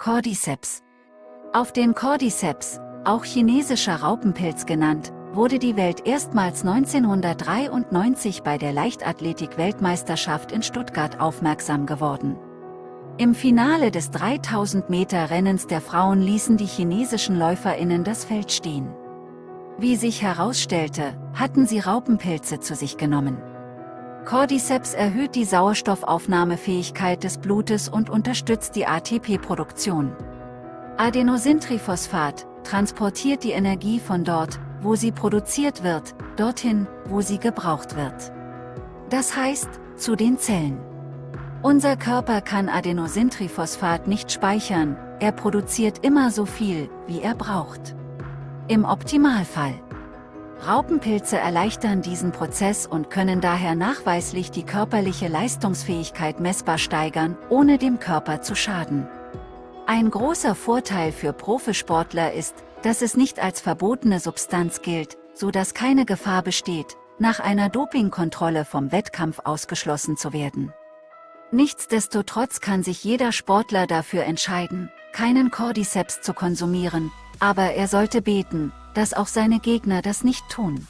Cordyceps. Auf den Cordyceps, auch chinesischer Raupenpilz genannt, wurde die Welt erstmals 1993 bei der Leichtathletik-Weltmeisterschaft in Stuttgart aufmerksam geworden. Im Finale des 3000-Meter-Rennens der Frauen ließen die chinesischen LäuferInnen das Feld stehen. Wie sich herausstellte, hatten sie Raupenpilze zu sich genommen. Cordyceps erhöht die Sauerstoffaufnahmefähigkeit des Blutes und unterstützt die ATP-Produktion. Adenosintriphosphat transportiert die Energie von dort, wo sie produziert wird, dorthin, wo sie gebraucht wird. Das heißt, zu den Zellen. Unser Körper kann Adenosintriphosphat nicht speichern, er produziert immer so viel, wie er braucht. Im Optimalfall. Raupenpilze erleichtern diesen Prozess und können daher nachweislich die körperliche Leistungsfähigkeit messbar steigern, ohne dem Körper zu schaden. Ein großer Vorteil für Profisportler ist, dass es nicht als verbotene Substanz gilt, so dass keine Gefahr besteht, nach einer Dopingkontrolle vom Wettkampf ausgeschlossen zu werden. Nichtsdestotrotz kann sich jeder Sportler dafür entscheiden, keinen Cordyceps zu konsumieren, aber er sollte beten, dass auch seine Gegner das nicht tun.